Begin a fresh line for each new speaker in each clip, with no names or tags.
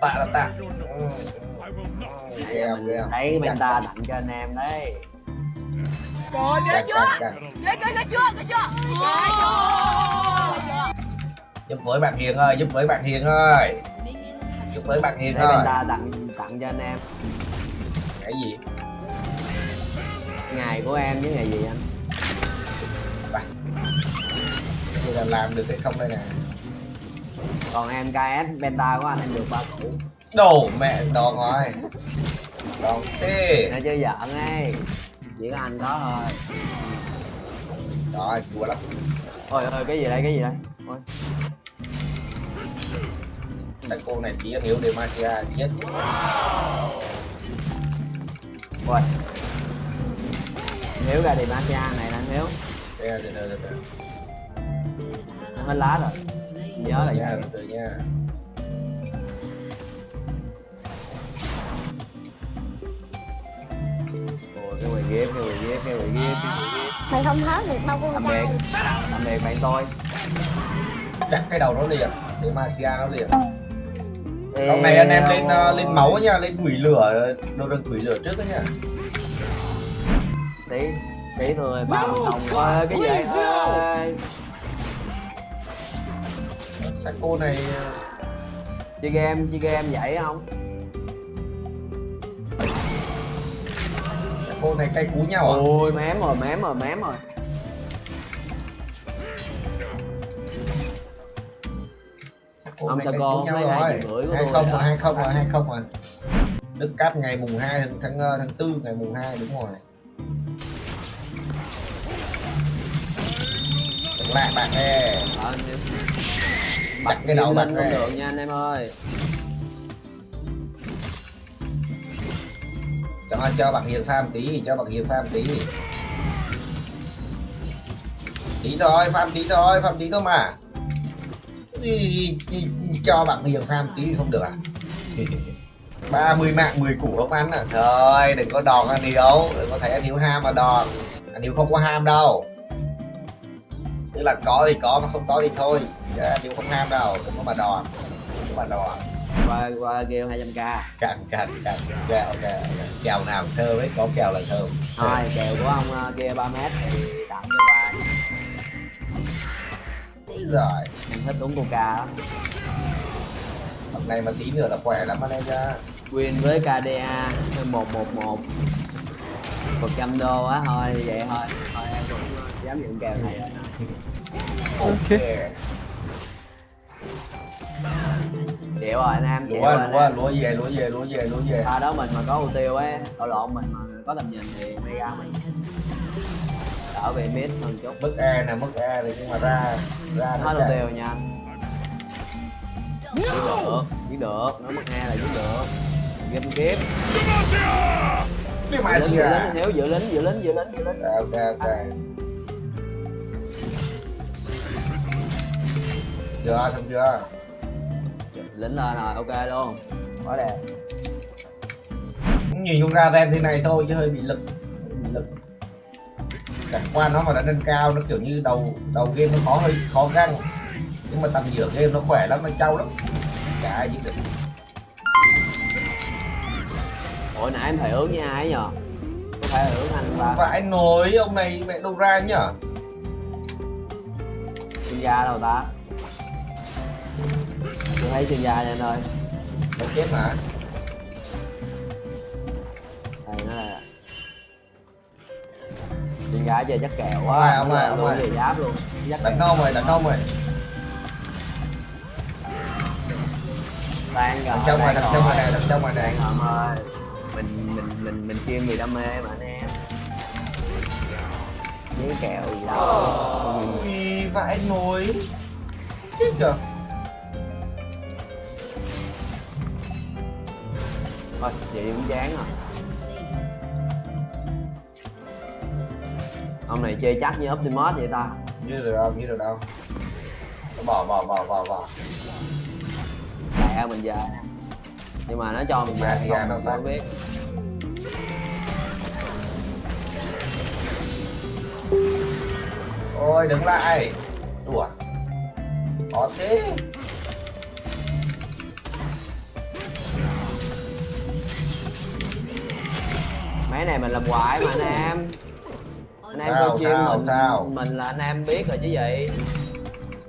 tạ là tạ. Ừ. gheo
Đấy Penta tặng cho anh em đấy.
Trời ghê chưa? Ghê ghê ghê chưa? Ghê chưa? Ghê chưa?
giúp với bạn hiền ơi giúp với bạn hiền ơi. Giúp với bạn hiền
Đấy
ơi.
Penta tặng tặng cho anh em.
Cái gì?
Ngày của em với ngày gì anh?
Bây giờ làm được hay không đây nè
Còn em KS Penta của anh em được ba củ.
Đồ mẹ đòn rồi đòn thế
Nói chứ giỡn ấy. Chỉ có anh có thôi.
Rồi chùa lắm.
Ôi ôi cái gì đây cái gì đây? Ôi.
Thằng cô này chỉ hiểu Demacia chết.
Ôi. Hiếu ra Demacia này là
Đây, từ từ từ từ
hết lá rồi Nhớ là
nha từ từ nha.
Cái quầy ghép cái quầy cái
mày không hết được đâu con trai.
Tạm biệt bạn tôi
chắc cái đầu nó liền Demacia nó liền.
Ê,
Lúc này anh em lên uh, lên máu nha, lên quỷ lửa, đồ đừng quỷ lửa trước đó nha.
Tí Tí thôi ba mươi đồng cái gì Ôi,
Sako này
Chơi game chơi game vậy không
Sako này cay cú nhau à?
Ôi mém rồi mém rồi mém rồi Ông
cú nhau
lấy hai rưỡi của
Hai không rồi, hai không rồi, hai không rồi. Đức Cáp ngày mùng 2 tháng tháng ờ, tháng tư ngày mùng 2 đúng rồi. Lại bạn ê. Đặt cái đầu
lên không được nha anh em ơi
Cho cho bạn Hiền farm tí, cho bạn Hiền farm tí. Tí thôi, farm tí thôi, farm tí thôi mà. Gì, gì, cho bạn Hiền farm tí không được à? 30 mạng 10 củ không ăn à Thôi đừng có đòn anh Hiếu Đừng có thấy anh Hiếu ham mà đòn Anh Hiếu không có ham đâu Tức là có thì có mà không có thì thôi. Chứ anh Hiếu không ham đâu Đừng có mà đòn Đừng có mà đòn
qua qua kêu 200k
Cạnh cạnh cạnh Kèo kèo Kèo nào thơm ấy Có kèo là thơm
thôi kèo của ông ờ, kia 3 mét thì tặng cho ba.
Giời
em thích uống coca đó
Hôm nay mà tí nữa là khỏe lắm anh em nha.
Win với KDA 111 100 đô á thôi vậy thôi. Thôi em cũng dám nhận kèo này rồi
Ok.
Chịu rồi anh em chịu
Lúa
rồi anh
lúa lúa về lúa về lúa về lúa về.
Pha đó mình mà có ưu tiêu ấy đổ lộn mình mà có tầm nhìn thì mega mình đỡ bị mid hơn chút.
Mức E nè mức E này nhưng mà ra Ra
hết ưu tiêu nha anh. Giết được giết được. Nó mất hai là giết được. Game kiếp.
Đi mà
giữ
à
giữ lính giữ lính giữ lính giữ lính
Ok ok Chưa xong chưa?
Lính lên rồi ok luôn quá đẹp
Nhìn không ra ren thế này thôi chứ hơi bị lực Bị lực. Chẳng qua nó mà đã nâng cao nó kiểu như đầu đầu game nó khó hơi khó găng. Nhưng mà tầm giữa game nó khỏe lắm, nó trâu lắm. Chả ai được.
Ủa nãy em thầy ước với ai nhờ? Có phải ước anh ba?
Vãi nồi ông này mẹ đâu ra nhở
chuyên gia đâu ta tôi thấy gia nha anh ơi.
Nó chết mà
đây nó là chuyên gia chơi chắc
Ông
quá
ơi, ông ơi, ông ơi.
về giáp luôn.
Đánh nông rồi, đánh nông rồi.
Tan rồi
trong rồi, đằng trong rồi. nè, trong rồi nè.
Rồi ông ơi. Mình mình mình mình chuyên vì đam mê mà anh em. Với kèo gì đâu.
Ui, vãi nồi Chết chưa
thôi vậy cũng chán rồi. Ông này chơi chắc như Optimus vậy ta.
Như được đâu, như được đâu. Bỏ, bỏ, bỏ, bỏ, bỏ.
Lẹ mình về nhưng mà nó cho mình về không mình không
phải.
biết.
Ôi đứng lại. Đùa. Khó thế
mấy này mình làm hoài mà anh em. Anh em
Sao,
chuyên
sao,
mình
sao?
mình là anh em biết rồi chứ gì.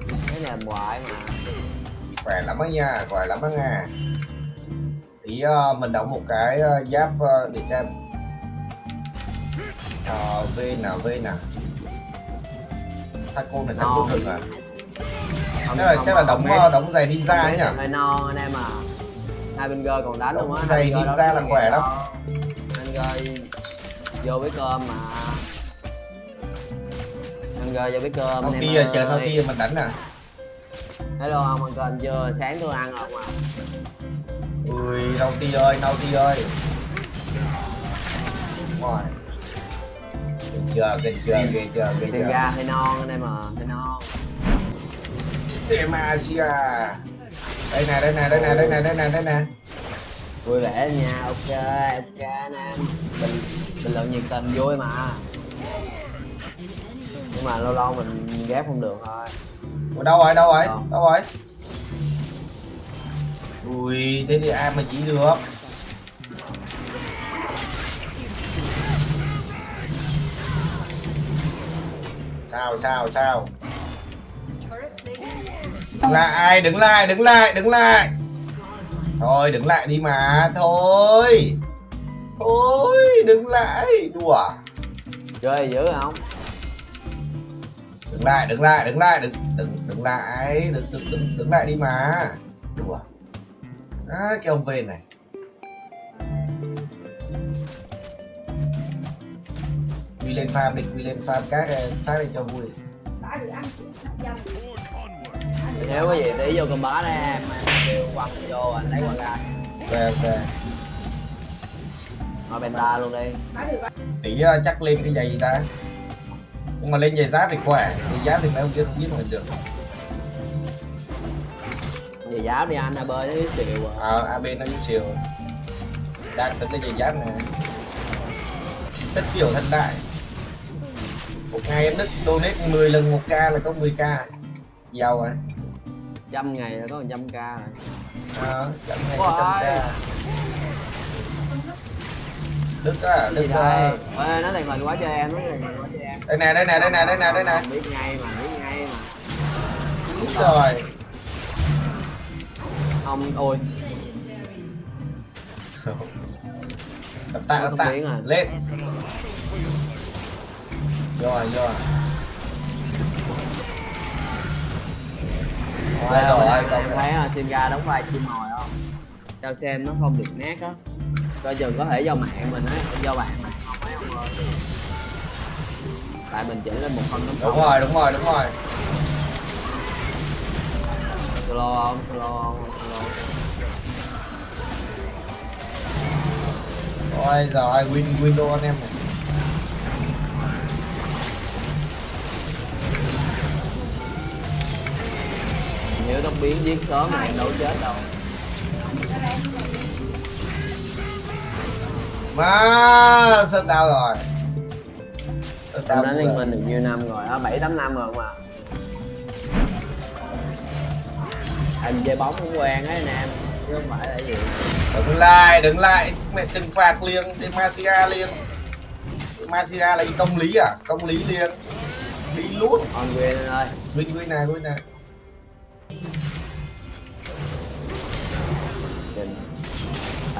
Mấy này làm hoài mà.
Khỏe lắm á nha khỏe lắm á nha. Tí ờ, mình đóng một cái ờ, giáp ờ, để xem. Ờ, v nào v nào Sako này Sako
Non.
thừng à?
Không-
chắc là
không-
chắc là
không
đóng ờ, đóng giày ninja
Mấy
nhỉ?
hơi non anh em à. Hai bên gơ còn đánh luôn á
giày ninja là khỏe lắm.
Gơ vô với cơm mà. Anh gơ vô với cơm
ti
em
chờ
ơi.
Ti mình đánh nè
hello ông ăn cơm chưa? Sáng tôi ăn rồi mà
ui Nau ti ơi Nau ti ơi? Đúng rồi Kìa chưa kìa chưa kìa chưa
thì
chưa.
ra hơi non anh em à hơi non
Demacia đây nè đây nè đây nè đây nè đây nè đây nè
vui vẻ nha ok ok anh em bình bình luận nhiệt tình vui mà. Nhưng mà lâu lâu mình ghép không được thôi.
Ủa, đâu rồi đâu rồi?
Đâu?
đâu rồi? Ui thế thì ai mà chỉ được? Sao sao sao? Đừng lại đứng lại đứng lại đứng lại thôi đứng lại đi mà thôi. Thôi đứng lại. Đùa.
Chơi dữ không?
Đứng lại đứng lại đứng lại đừng đừng đứng lại đừng đừng đừng, đứng lại đi mà. Đùa. À, cái ông về này. Quy lên farm đi quy lên farm các phát lên cho vui
nếu có gì tí vô cầm bá đây em kêu quăng vô anh lấy quăng ra.
Về về
ngồi benta luôn đi.
Tí ờ, chắc lên cái giày gì ta? Nhưng mà lên giày giáp thì khỏe. Giày giáp thì mấy ông kia không giết mình được.
Về giáo đi anh à bơi nó xìu à.
Ờ ab nó yếu chiều đang tính cái giày giáp này. Tất kiểu thân đại. Một ngày em đức donate 10 lần một k là có 10 k giàu rồi
trăm ngày là có một trăm k rồi.
Ờ, chẳng ngày trăm k. Đức á đức
đây?
ờ,
Ê, nó thành hình quá cho em nó thành hình quá cho em.
Đây nè đây nè đây nè đây nè đây nè.
Biết ngay mà biết ngay mà.
Đúng rồi.
Ông ôi.
Tập tạ tập tạ. lên. Rồi rồi
Ê,
rồi
em
rồi
thấy Singa đóng vai chim mồi không sao xem nó không được nét á. Coi chừng có thể do mạng mình á. Do bạn mình không mấy ông ơi tại mình chỉnh lên một phần
đúng rồi đúng rồi đúng rồi.
Solo không? Solo không? Solo
rồi rồi win window anh em
nếu tóc biến giết sớm này đâu chết đâu.
Mà sân đau rồi.
Em
đau
đánh liên minh được nhiêu năm rồi á bảy tám năm rồi mà anh chơi bóng cũng quen á anh em chứ không phải là gì.
Đứng lại đứng lại. Mẹ trừng phạt liền Demacia liền. Demacia là gì? công lý à? Công lý liền. Lý luôn.
On quyền ơi.
Win win này win này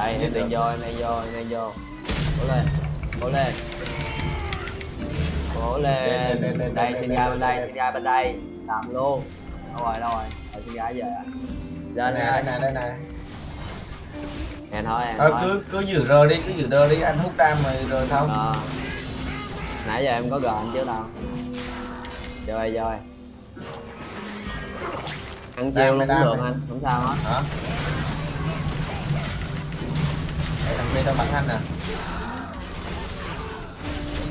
đây em đang vô em đang vô em đang vô. Cố lên cố lên. Cố
Lên,
đây xin ra bên đây xin ra bên đây. Làm luôn. Đâu rồi đâu rồi? Rồi xin ra giờ
này đây
nè.
này đây này
em thôi em thôi
cứ cứ giữ rờ đi cứ giữ rờ đi. Anh hút đam mà rờ xong
Ờ. nãy giờ em có gọi anh chứ đâu. Rồi rồi ăn
này,
luôn cũng được anh không sao hết.
Hả Thằng bên nó bắn anh à?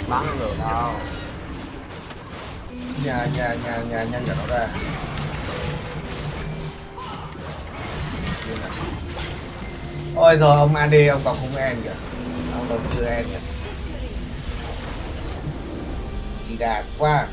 Bắn được đâu?
Nhà nhà nhà nhà nhanh cho nó ra. Ôi rồi ông AD ông còn không en kìa. Ông còn chưa en kìa. Chị đạt quá